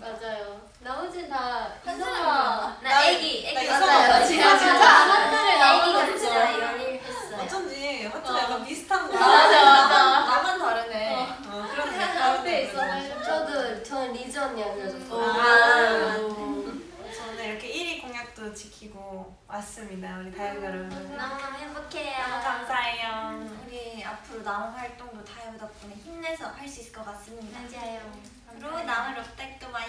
맞아요. 나머진 다 인성아. 나 애기, 애기 맞아요. 진짜 하트를 나머진 다 이런 일 했어요. 어쩐지 하트가 약간 비슷한 거. 맞아, 맞아. 나만 다르네. 어, 어 그런데 있어. 저도 전 리즈 언니였어요. 아. 지키고 왔습니다. 우리 다영 여러분. 너무 행복해요. 감사해요. 음, 우리 앞으로 남은 활동도 다영 덕분에 힘내서 할 수 있을 것 같습니다. 맞아요. 그리고 남은 럭택도 많이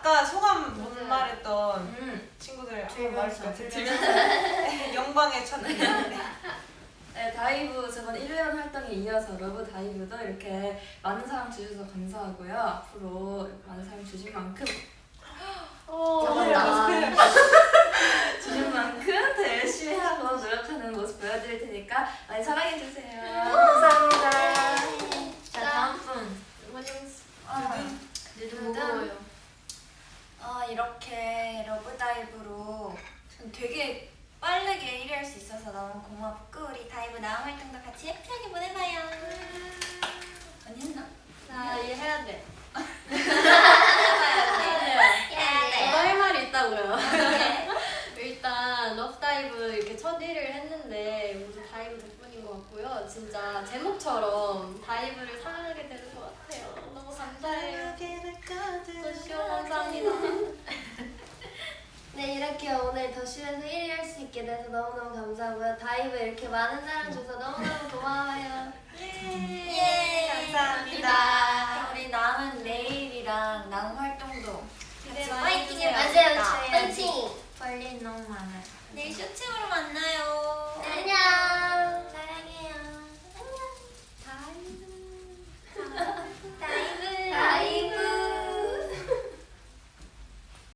아까 소감 못 맞아요. 말했던 음. 친구들 한번 말해줄까요? 들면서 영광의 첫. 네, 다이브 저번 1년 활동에 이어서 러브 다이브도 이렇게 많은 사랑 주셔서 감사하고요. 앞으로 많은 사랑 주신 만큼. 주신 만큼 더 열심히 하고 노력하는 모습 보여드릴 테니까 많이 사랑해 주세요. 감사합니다. 자 다음 분. 누구 무거워요. 어, 이렇게 LOVE DIVE로 전 되게 빠르게 1위 할 수 있어서 너무 고맙고 우리 DIVE 남은 활동도 같이 해피하게 보내봐요. 언니 했나? 자, 얘 해야 돼. 해야 저도 할 말이 있다고요. 일단 LOVE DIVE 이렇게 첫 1위를 했는데 모두 DIVE 덕분인 것 같고요. 진짜 제목처럼 DIVE를 사랑하게 되는 것 같아요. 네 이렇게 오늘 The Show에서 1위 할 수 있게 돼서 너무너무 감사하고요 DIVE 이렇게 많은 사랑 줘서 너무너무 고마워요 예, 감사합니다. 우리 남은 내일이랑 남은 활동도 같이 파이팅 맞아요. 파이팅 볼일 너무 많아요. 내일 쇼챔으로 만나요. 안녕